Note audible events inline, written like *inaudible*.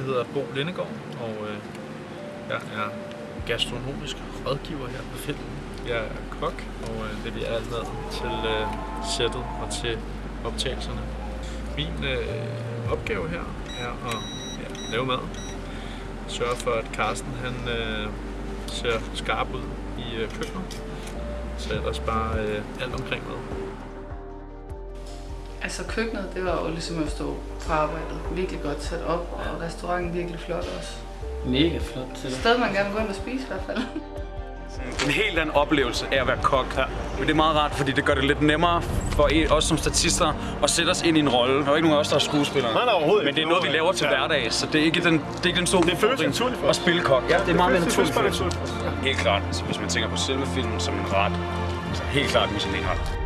hedder Bo Lindegård, og øh, jeg er gastronomisk rådgiver her på filmen. Jeg er kok, og øh, leverer alt mad til øh, sættet og til optagelserne. Min øh, opgave her er at ja, lave mad. Sørge for, at Carsten han, øh, ser skarp ud i øh, køkkenet. Så ellers bare øh, alt omkring mad. Altså køkkenet, det var jo ligesom at stå på arbejdet. Virkelig godt sat op, og restauranten virkelig flot også. Mega flot til sted, man gerne vil gå ind og spise i hvert fald. *laughs* En helt anden oplevelse af at være kok. Ja. Men det er meget rart, fordi det gør det lidt nemmere for os som statister at sætte os ind i en rolle. Der er ikke nogen af os, der er skuespillere. Nej, nej, overhovedet Men det er noget, vi laver til Ja. hverdag, så det er ikke den, det er ikke den store Det føles udfordring naturligt for at spille kok. Ja, det er meget mere naturligt. for os. Helt klart. Så hvis man tænker på selve filmen som en ret, så helt klart Michelin-ret.